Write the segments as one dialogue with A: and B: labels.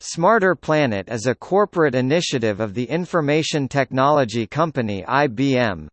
A: Smarter Planet is a corporate initiative of the information technology company IBM.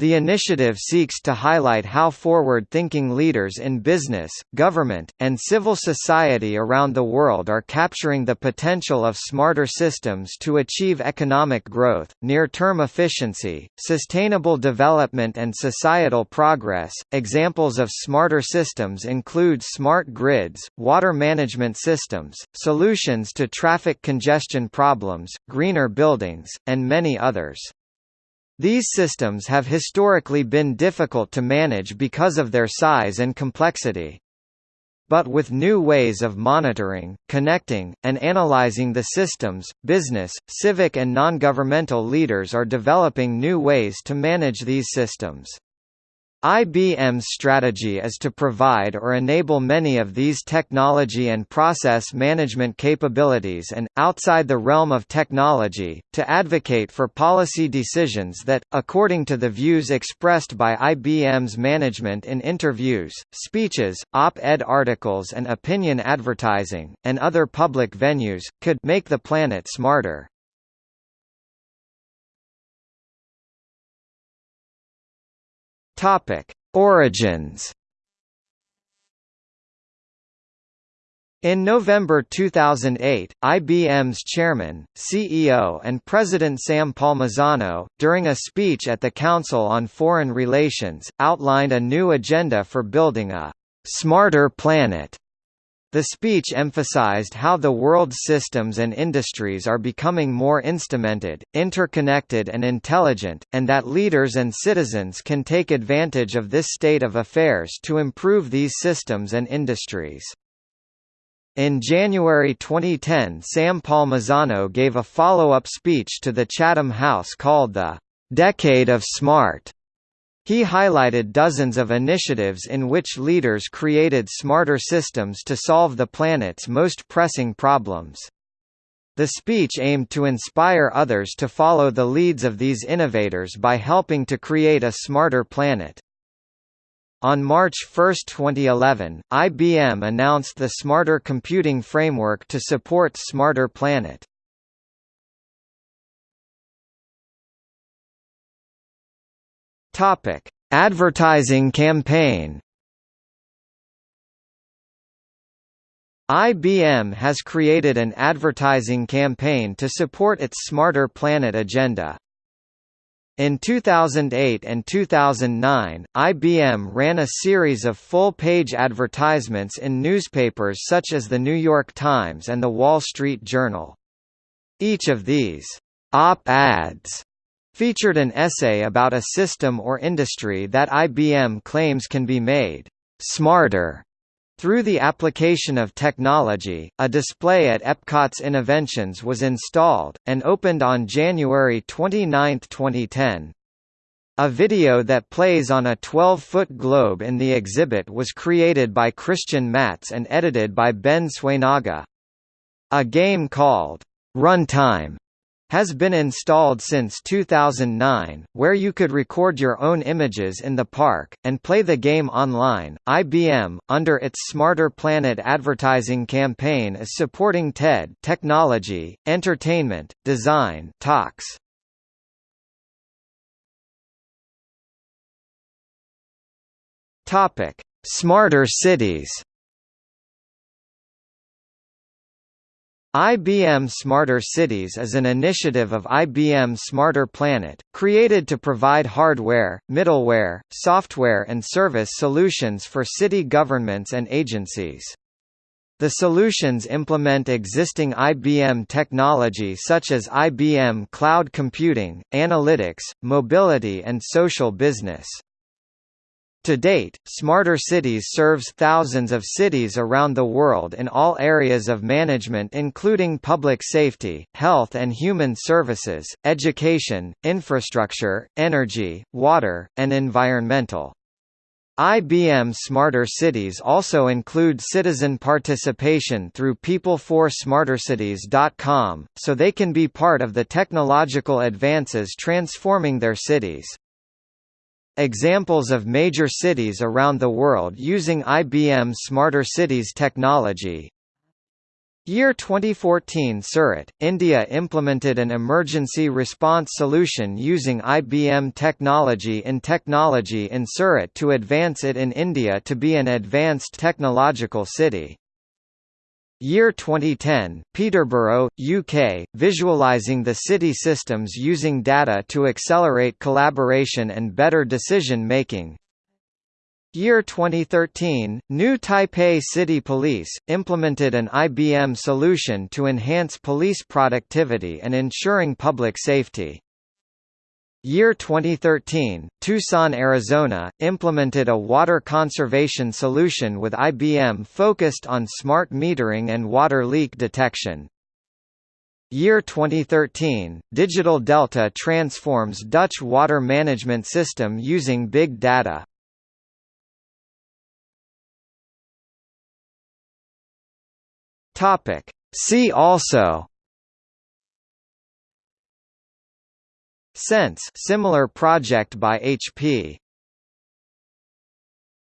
A: The initiative seeks to highlight how forward-thinking leaders in business, government, and civil society around the world are capturing the potential of smarter systems to achieve economic growth, near-term efficiency, sustainable development and societal progress. Examples of smarter systems include smart grids, water management systems, solutions to traffic congestion problems, greener buildings, and many others. These systems have historically been difficult to manage because of their size and complexity. But with new ways of monitoring, connecting, and analyzing the systems, business, civic and non-governmental leaders are developing new ways to manage these systems. IBM's strategy is to provide or enable many of these technology and process management capabilities and, outside the realm of technology, to advocate for policy decisions that, according to the views expressed by IBM's management in interviews, speeches, op-ed articles and opinion advertising, and other public venues, could make the planet smarter. Topic: Origins. In November 2008, IBM's chairman, CEO and president Sam Palmisano, during a speech at the Council on Foreign Relations, outlined a new agenda for building a «smarter planet» The speech emphasized how the world's systems and industries are becoming more instrumented, interconnected and intelligent, and that leaders and citizens can take advantage of this state of affairs to improve these systems and industries. In January 2010 Sam Palmisano gave a follow-up speech to the Chatham House called the "'Decade of Smart' He highlighted dozens of initiatives in which leaders created smarter systems to solve the planet's most pressing problems. The speech aimed to inspire others to follow the leads of these innovators by helping to create a smarter planet. On March 1, 2011, IBM announced the Smarter Computing Framework to support Smarter Planet. Topic: Advertising campaign. IBM has created an advertising campaign to support its Smarter Planet agenda. In 2008 and 2009, IBM ran a series of full-page advertisements in newspapers such as The New York Times and The Wall Street Journal. Each of these op-ads featured an essay about a system or industry that IBM claims can be made smarter through the application of technology, a display at Epcot's Innoventions was installed, and opened on January 29, 2010. A video that plays on a 12-foot globe in the exhibit was created by Christian Matz and edited by Ben Swaynaga. A game called Runtime has been installed since 2009, where you could record your own images in the park, and play the game online. IBM, under its Smarter Planet advertising campaign is supporting TED technology, entertainment, design talks. Topic: Smarter cities. IBM Smarter Cities is an initiative of IBM Smarter Planet, created to provide hardware, middleware, software and service solutions for city governments and agencies. The solutions implement existing IBM technology such as IBM Cloud Computing, Analytics, Mobility and Social Business. To date, Smarter Cities serves thousands of cities around the world in all areas of management including public safety, health and human services, education, infrastructure, energy, water, and environmental. IBM Smarter Cities also include citizen participation through people4smartercities.com, so they can be part of the technological advances transforming their cities. Examples of major cities around the world using IBM Smarter Cities technology Year 2014 Surat, India implemented an emergency response solution using IBM technology in technology in Surat to advance it in India to be an advanced technological city. Year 2010, Peterborough, UK, visualizing the city systems using data to accelerate collaboration and better decision-making. Year 2013, New Taipei City Police, implemented an IBM solution to enhance police productivity and ensuring public safety. Year 2013, Tucson, Arizona, implemented a water conservation solution with IBM focused on smart metering and water leak detection. Year 2013, Digital Delta transforms Dutch water management system using big data. See also CeNSE similar project by HP